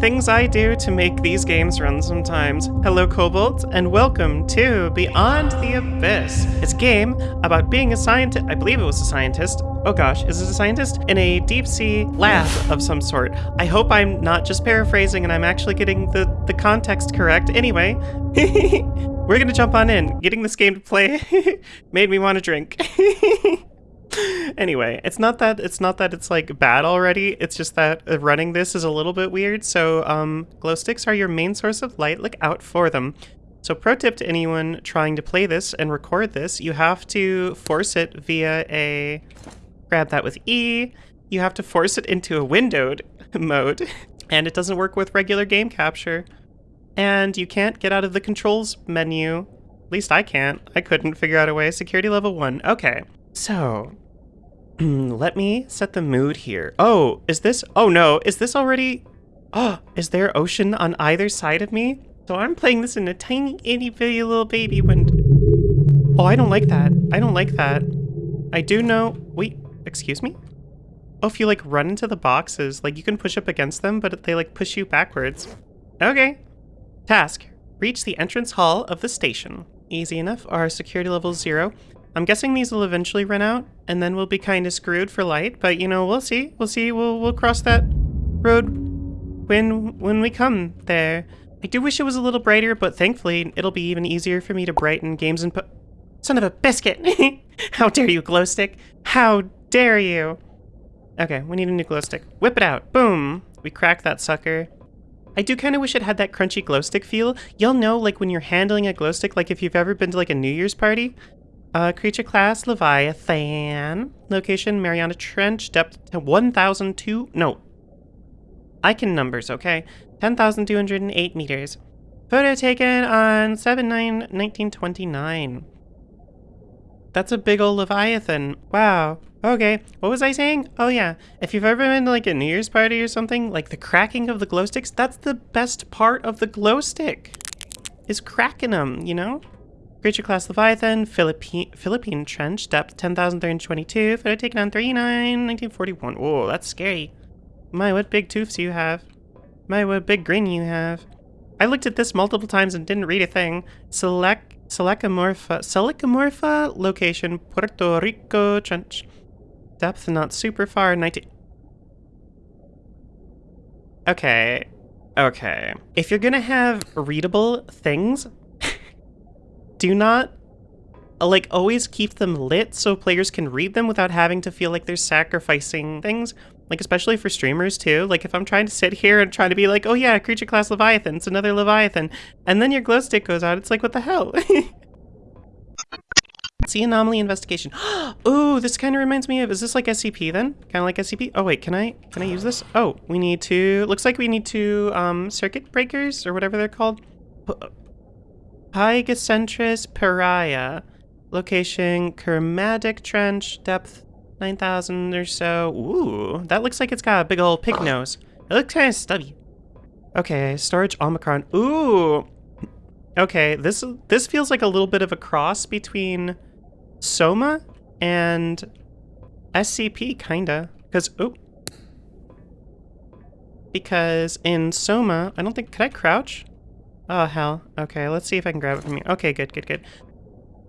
things I do to make these games run sometimes. Hello, Kobold, and welcome to Beyond the Abyss. It's a game about being a scientist. I believe it was a scientist. Oh gosh, is it a scientist? In a deep sea lab of some sort. I hope I'm not just paraphrasing and I'm actually getting the, the context correct. Anyway, we're gonna jump on in. Getting this game to play made me want to drink. anyway, it's not that it's not that it's like bad already. It's just that uh, running this is a little bit weird. So, um, glow sticks are your main source of light. Look out for them. So, pro tip to anyone trying to play this and record this, you have to force it via a grab that with E. You have to force it into a windowed mode, and it doesn't work with regular game capture. And you can't get out of the controls menu. At least I can't. I couldn't figure out a way. Security level 1. Okay. So, let me set the mood here. Oh, is this? Oh no, is this already? Oh, is there ocean on either side of me? So I'm playing this in a tiny, itty bitty little baby wind. Oh, I don't like that. I don't like that. I do know. Wait, excuse me? Oh, if you like run into the boxes, like you can push up against them, but they like push you backwards. Okay. Task. Reach the entrance hall of the station. Easy enough. Our security level zero. I'm guessing these will eventually run out, and then we'll be kind of screwed for light, but you know, we'll see. We'll see. We'll, we'll cross that road when, when we come there. I do wish it was a little brighter, but thankfully it'll be even easier for me to brighten games and put... Son of a biscuit! How dare you, glow stick! How dare you! Okay, we need a new glow stick. Whip it out. Boom! We crack that sucker. I do kind of wish it had that crunchy glow stick feel. You'll know, like, when you're handling a glow stick, like if you've ever been to, like, a New Year's party, uh, creature class, Leviathan. Location, Mariana Trench. Depth, 1,002... No. Icon numbers, okay. 10,208 meters. Photo taken on 7-9-1929. That's a big old Leviathan. Wow. Okay, what was I saying? Oh yeah, if you've ever been to like a New Year's party or something, like the cracking of the glow sticks, that's the best part of the glow stick. Is cracking them, you know? Creature class Leviathan, Philippine, Philippine Trench, depth 10,322, photo taken on 39, 1941. Whoa, that's scary. My, what big tooths you have. My, what big grin you have. I looked at this multiple times and didn't read a thing. Select, Selachimorpha, Selachimorpha, location, Puerto Rico Trench. Depth not super far, 19... Okay, okay. If you're gonna have readable things, do not like always keep them lit so players can read them without having to feel like they're sacrificing things. Like especially for streamers too. Like if i'm trying to sit here and trying to be like oh yeah creature class leviathan it's another leviathan and then your glow stick goes out it's like what the hell? See anomaly investigation. Oh this kind of reminds me of is this like scp then? Kind of like scp oh wait can i can i use this? Oh we need to looks like we need to um circuit breakers or whatever they're called Pygocentrus piraya. Location, Kermadec Trench, depth 9,000 or so. Ooh, that looks like it's got a big old pig nose. It looks kind of stubby. Okay, storage Omicron. Ooh. Okay, this this feels like a little bit of a cross between Soma and SCP, kinda. Because, oh. Because in Soma, I don't think, could I crouch? Oh, hell. Okay, let's see if I can grab it from here. Okay, good, good, good.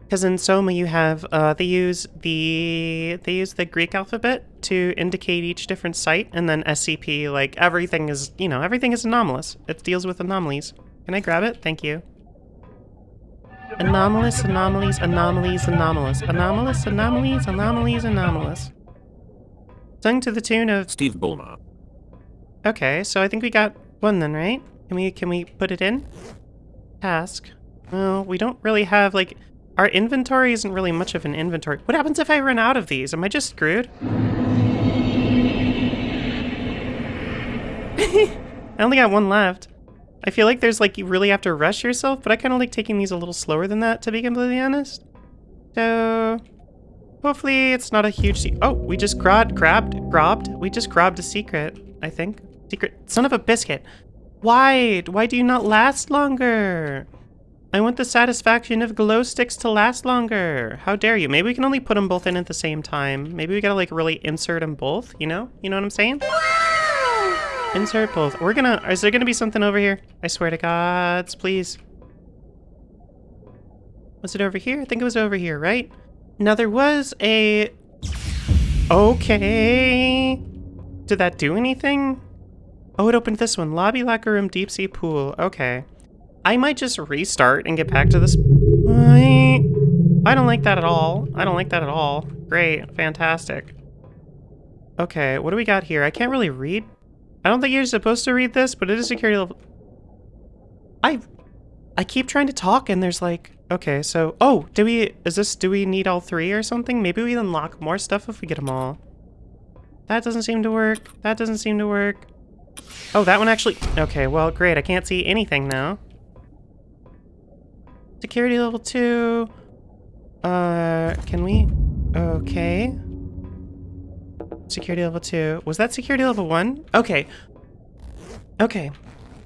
Because in Soma you have, uh, they use the, they use the Greek alphabet to indicate each different site, and then SCP, like, everything is, you know, everything is anomalous. It deals with anomalies. Can I grab it? Thank you. Anomalous, anomalies, anomalies, anomalous. Anomalous, anomalies, anomalies, anomalous. Sung to the tune of... Steve Ballmer. Okay, so I think we got one then, right? Can we can we put it in? Task. Well, we don't really have like our inventory isn't really much of an inventory. What happens if I run out of these? Am I just screwed? I only got one left. I feel like there's like you really have to rush yourself, but I kind of like taking these a little slower than that to be completely honest. So hopefully it's not a huge Oh, we just grabbed, grabbed, grabbed. We just grabbed a secret, I think. Secret, son of a biscuit. Why? Why do you not last longer? I want the satisfaction of glow sticks to last longer. How dare you? Maybe we can only put them both in at the same time. Maybe we gotta like really insert them both, you know? You know what I'm saying? Insert both. We're gonna... Is there gonna be something over here? I swear to gods, please. Was it over here? I think it was over here, right? Now there was a... Okay. Did that do anything? Oh, it opened this one. Lobby, locker room, deep sea pool. Okay. I might just restart and get back to this. I, I don't like that at all. I don't like that at all. Great. Fantastic. Okay, what do we got here? I can't really read. I don't think you're supposed to read this, but it is security level. I I keep trying to talk and there's like, okay, so, oh, do we, is this, do we need all three or something? Maybe we unlock more stuff if we get them all. That doesn't seem to work. That doesn't seem to work. Oh, that one actually, okay, well, great. I can't see anything now. Security level two. Uh, can we? Okay. Security level two. Was that security level one? Okay. Okay.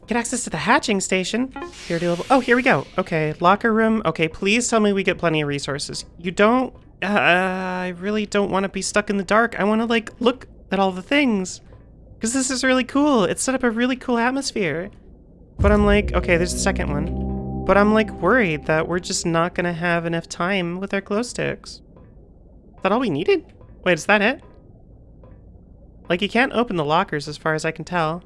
Get access to the hatching station. Security level. Oh, here we go. Okay, locker room. Okay, please tell me we get plenty of resources. You don't. Uh, I really don't want to be stuck in the dark. I want to like look at all the things, because this is really cool. It's set up a really cool atmosphere. But I'm like, okay, there's the second one. But I'm like worried that we're just not gonna have enough time with our glow sticks. Is that all we needed? Wait, is that it? Like, you can't open the lockers as far as I can tell.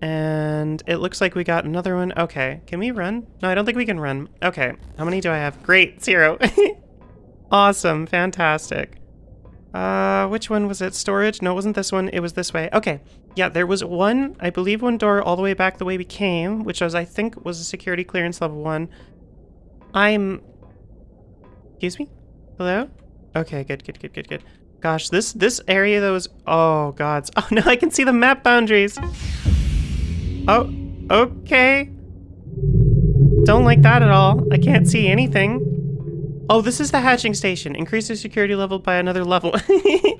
And it looks like we got another one. Okay, can we run? No, I don't think we can run. Okay, how many do I have? Great, zero. awesome, fantastic. Uh, which one was it? Storage? No, it wasn't this one. It was this way. Okay, yeah, there was one, I believe one door all the way back the way we came, which was, I think, was a security clearance level one. I'm... Excuse me? Hello? Okay, good, good, good, good, good. Gosh, this this area though is... Oh, gods. Oh, no, I can see the map boundaries. Oh, okay. Don't like that at all. I can't see anything. Oh, this is the hatching station. Increase your security level by another level.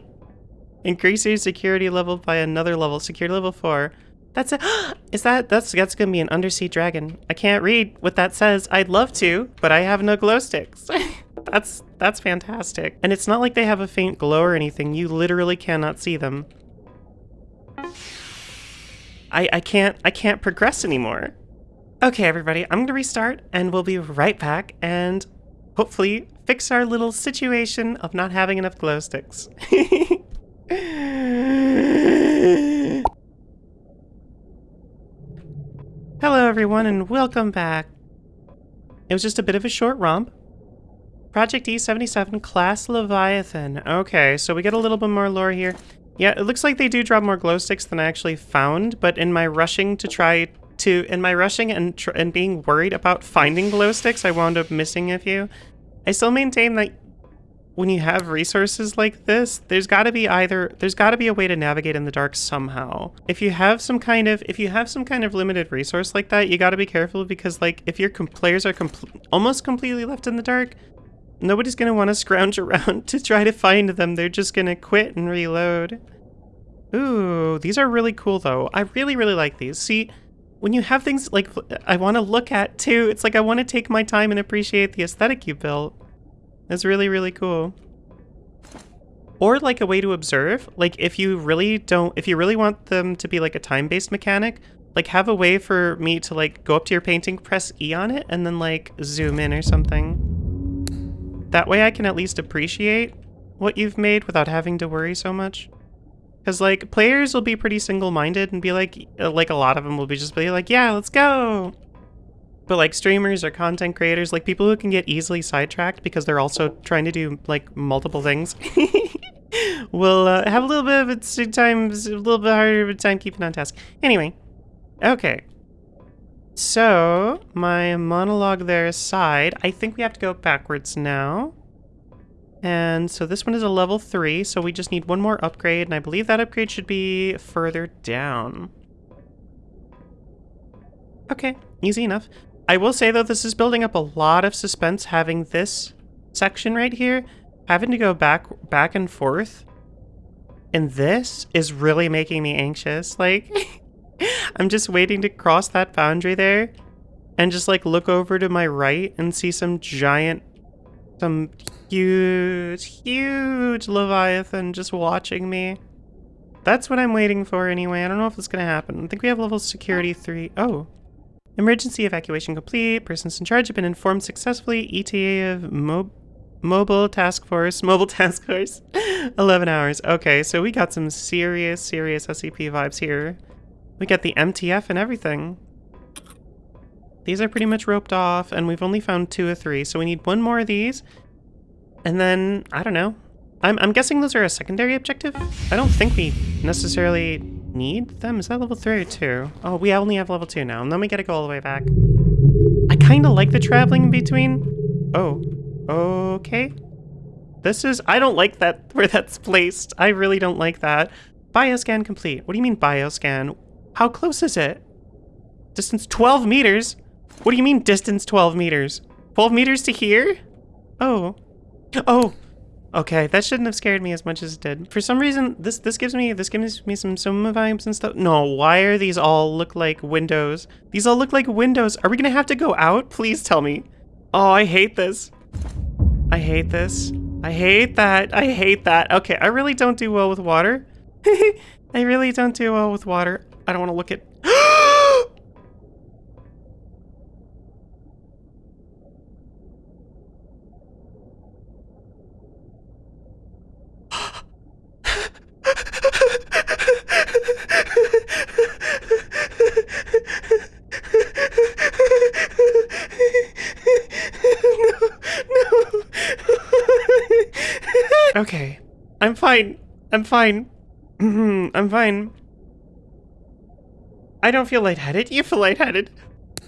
Increase your security level by another level. Security level 4. That's it. Is that that's that's gonna be an undersea dragon? I can't read what that says. I'd love to, but I have no glow sticks. that's that's fantastic. And it's not like they have a faint glow or anything. You literally cannot see them. I, I can't I can't progress anymore. Okay, everybody, I'm gonna restart and we'll be right back and hopefully fix our little situation of not having enough glow sticks. Hello everyone and welcome back. It was just a bit of a short romp. Project E77 Class Leviathan. Okay, so we get a little bit more lore here. Yeah, it looks like they do drop more glow sticks than I actually found, but in my rushing to try to, in my rushing and, and being worried about finding glow sticks, I wound up missing a few. I still maintain that when you have resources like this, there's got to be either there's got to be a way to navigate in the dark somehow. If you have some kind of if you have some kind of limited resource like that, you got to be careful because like if your players are com almost completely left in the dark, Nobody's going to want to scrounge around to try to find them. They're just going to quit and reload. Ooh, these are really cool though. I really, really like these. See, when you have things like I want to look at too, it's like I want to take my time and appreciate the aesthetic you built. That's really, really cool. Or like a way to observe, like if you really don't, if you really want them to be like a time-based mechanic, like have a way for me to like go up to your painting, press E on it, and then like zoom in or something. That way I can at least appreciate what you've made without having to worry so much. Because, like, players will be pretty single-minded and be like, uh, like, a lot of them will be just be like, yeah, let's go! But, like, streamers or content creators, like, people who can get easily sidetracked because they're also trying to do, like, multiple things, will uh, have a little bit of a time, a little bit harder of a time keeping on task. Anyway, okay. So, my monologue there aside, I think we have to go backwards now. And so this one is a level 3, so we just need one more upgrade, and I believe that upgrade should be further down. Okay, easy enough. I will say, though, this is building up a lot of suspense having this section right here. Having to go back back and forth. And this is really making me anxious. Like... I'm just waiting to cross that boundary there and just like look over to my right and see some giant, some huge, huge Leviathan just watching me. That's what I'm waiting for anyway. I don't know if it's gonna happen. I think we have level security three. Oh. Emergency evacuation complete. Persons in charge have been informed successfully. ETA of Mo Mobile Task Force. Mobile Task Force. 11 hours. Okay, so we got some serious, serious SCP vibes here. We got the MTF and everything. These are pretty much roped off, and we've only found two or three, so we need one more of these. And then, I don't know. I'm, I'm guessing those are a secondary objective? I don't think we necessarily need them. Is that level 3 or 2? Oh, we only have level 2 now, and then we gotta go all the way back. I kinda like the traveling in between. Oh, okay. This is, I don't like that, where that's placed. I really don't like that. Bioscan complete. What do you mean bioscan? How close is it? Distance 12 meters? What do you mean distance 12 meters? 12 meters to here? Oh. Oh. Okay, that shouldn't have scared me as much as it did. For some reason, this this gives me this gives me some Soma vibes and stuff. No, why are these all look like windows? These all look like windows. Are we gonna have to go out? Please tell me. Oh, I hate this. I hate this. I hate that. I hate that. Okay, I really don't do well with water. I really don't do well with water. I don't want to look at I'm fine. I'm fine. I don't feel lightheaded. You feel lightheaded.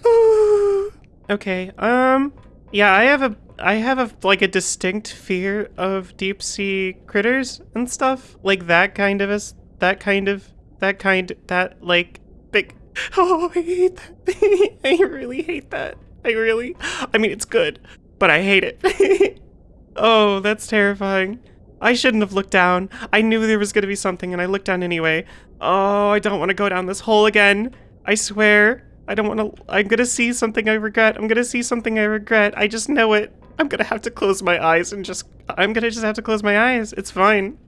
okay. Um. Yeah, I have a. I have a like a distinct fear of deep sea critters and stuff like that kind of a that kind of that kind that like big. Oh, I hate that. I really hate that. I really. I mean, it's good, but I hate it. oh, that's terrifying. I shouldn't have looked down. I knew there was going to be something and I looked down anyway. Oh, I don't want to go down this hole again. I swear. I don't want to. I'm going to see something I regret. I'm going to see something I regret. I just know it. I'm going to have to close my eyes and just. I'm going to just have to close my eyes. It's fine.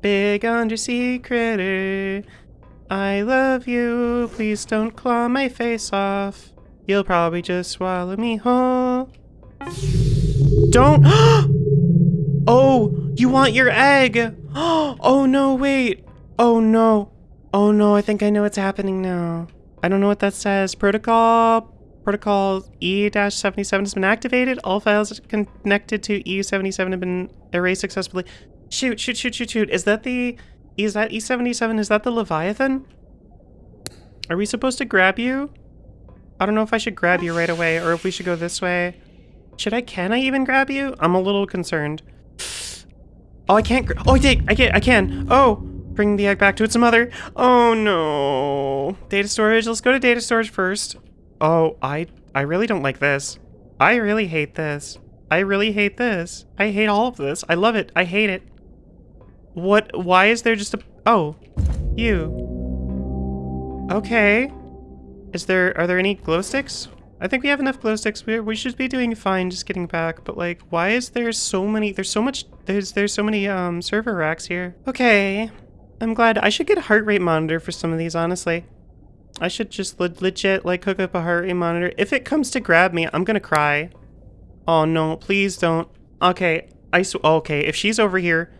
Big undersea critter. Eh? I love you. Please don't claw my face off. You'll probably just swallow me whole. Don't. Oh, you want your egg. Oh no, wait. Oh no. Oh no, I think I know what's happening now. I don't know what that says. Protocol protocol E-77 has been activated. All files connected to E77 have been erased successfully. Shoot, shoot, shoot, shoot, shoot. Is that the is that E77? Is that the Leviathan? Are we supposed to grab you? I don't know if I should grab you right away or if we should go this way. Should I, can I even grab you? I'm a little concerned. Oh, I can't. Oh, I did. I can. I can. Oh, bring the egg back to its mother. Oh no. Data storage. Let's go to data storage first. Oh, I. I really don't like this. I really hate this. I really hate this. I hate all of this. I love it. I hate it. What? Why is there just a? Oh, you. Okay. Is there? Are there any glow sticks? I think we have enough glow sticks. We, we should be doing fine just getting back, but like, why is there so many, there's so much, there's there's so many um server racks here. Okay, I'm glad. I should get a heart rate monitor for some of these, honestly. I should just le legit like hook up a heart rate monitor. If it comes to grab me, I'm gonna cry. Oh no, please don't. Okay, I sw okay, if she's over here,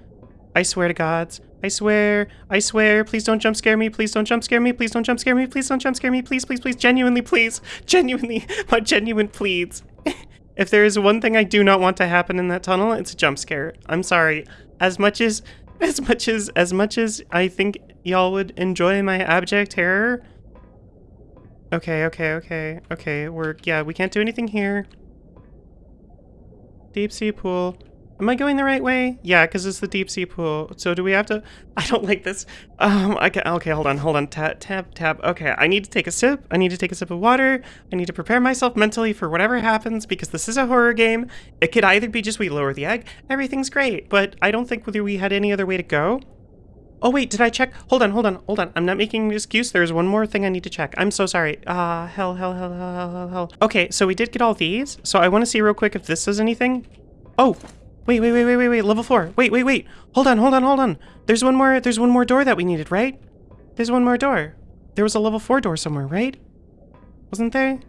I swear to gods, I swear, I swear, please don't jump scare me, please don't jump scare me, please don't jump scare me, please don't jump scare me, please, please, please, genuinely, please, genuinely, my genuine pleads. if there is one thing I do not want to happen in that tunnel, it's a jump scare. I'm sorry. As much as, as much as, as much as I think y'all would enjoy my abject terror. Okay, okay, okay, okay, we're, yeah, we can't do anything here. Deep sea pool. Am I going the right way? Yeah, because it's the deep sea pool. So do we have to... I don't like this. Um, I can... Okay, hold on, hold on. Tab, tab, tab. Okay, I need to take a sip. I need to take a sip of water. I need to prepare myself mentally for whatever happens because this is a horror game. It could either be just we lower the egg. Everything's great, but I don't think whether we had any other way to go. Oh, wait, did I check? Hold on, hold on, hold on. I'm not making an excuse. There's one more thing I need to check. I'm so sorry. Ah, uh, hell, hell, hell, hell, hell, hell. Okay, so we did get all these. So I want to see real quick if this does anything. Oh, Wait, wait, wait, wait, wait, wait. Level four. Wait, wait, wait. Hold on, hold on, hold on. There's one more. There's one more door that we needed, right? There's one more door. There was a level four door somewhere, right? Wasn't there?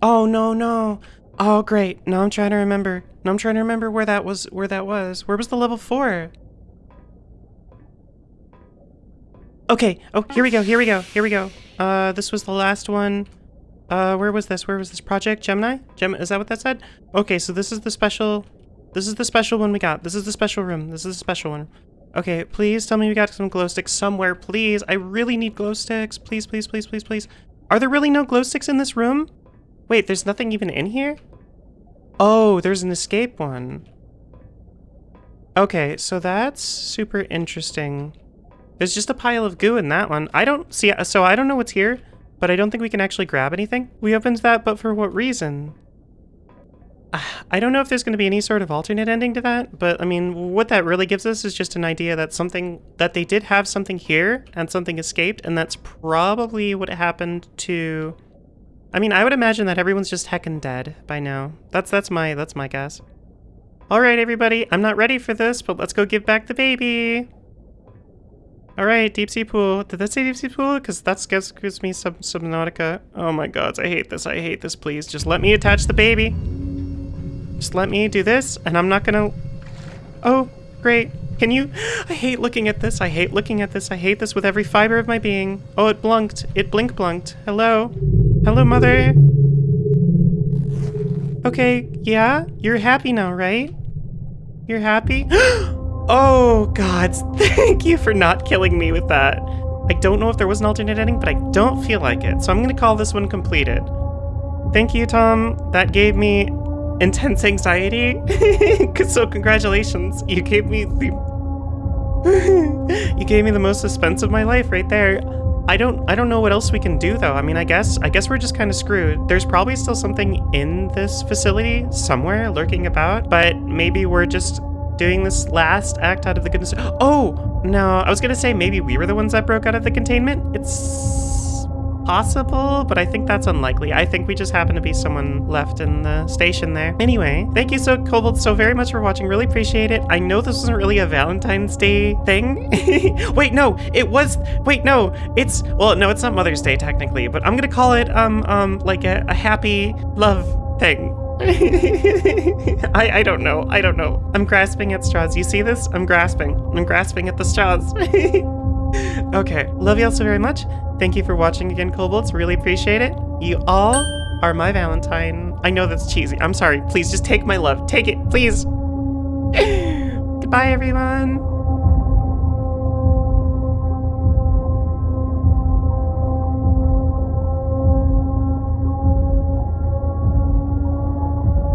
Oh no, no. Oh great. Now I'm trying to remember. Now I'm trying to remember where that was. Where that was. Where was the level four? Okay. Oh, here we go. Here we go. Here we go. Uh, this was the last one. Uh, where was this? Where was this project? Gemini? Gem is that what that said? Okay, so this is the special this is the special one we got. This is the special room. This is the special one. Okay, please tell me we got some glow sticks somewhere, please. I really need glow sticks. Please, please, please, please, please. Are there really no glow sticks in this room? Wait, there's nothing even in here? Oh, there's an escape one. Okay, so that's super interesting. There's just a pile of goo in that one. I don't see, so I don't know what's here, but I don't think we can actually grab anything. We opened that, but for what reason? I don't know if there's going to be any sort of alternate ending to that, but I mean, what that really gives us is just an idea that something, that they did have something here and something escaped, and that's probably what happened to, I mean, I would imagine that everyone's just heckin' dead by now. That's, that's my, that's my guess. All right, everybody, I'm not ready for this, but let's go give back the baby. All right, deep sea pool. Did that say deep sea pool? Because that gives, gives me some Subnautica. Oh my gods, I hate this. I hate this. Please, just let me attach the baby. Just let me do this, and I'm not gonna... Oh, great. Can you... I hate looking at this. I hate looking at this. I hate this with every fiber of my being. Oh, it blunked. It blink blunked. Hello? Hello, mother? Okay, yeah? You're happy now, right? You're happy? oh, gods. Thank you for not killing me with that. I don't know if there was an alternate ending, but I don't feel like it. So I'm to call this one completed. Thank you, Tom. That gave me intense anxiety. so congratulations, you gave me the you gave me the most suspense of my life right there. I don't I don't know what else we can do though. I mean, I guess I guess we're just kind of screwed. There's probably still something in this facility somewhere lurking about, but maybe we're just doing this last act out of the goodness. Oh, no. I was going to say maybe we were the ones that broke out of the containment. It's possible, but I think that's unlikely. I think we just happen to be someone left in the station there. Anyway, thank you so Kobold so very much for watching. Really appreciate it. I know this wasn't really a Valentine's Day thing. wait, no, it was. Wait, no, it's well, no, it's not Mother's Day technically, but I'm gonna call it um um like a, a happy love thing. I, I don't know. I don't know. I'm grasping at straws. You see this? I'm grasping. I'm grasping at the straws. okay. Love y'all so very much. Thank you for watching again, Kobolds. Really appreciate it. You all are my Valentine. I know that's cheesy. I'm sorry. Please just take my love. Take it, please. Goodbye, everyone.